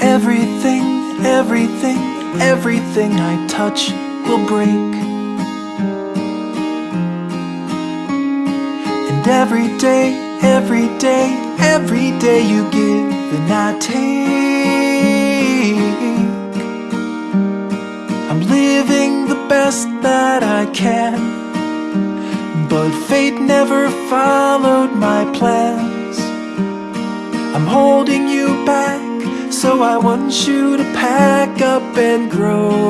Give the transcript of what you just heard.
everything, everything, everything I touch will break. And every day, every day, every day you give and I take. I'm living the best that I can, but fate never followed my plans. I'm holding you back, so I want you to pack up and grow.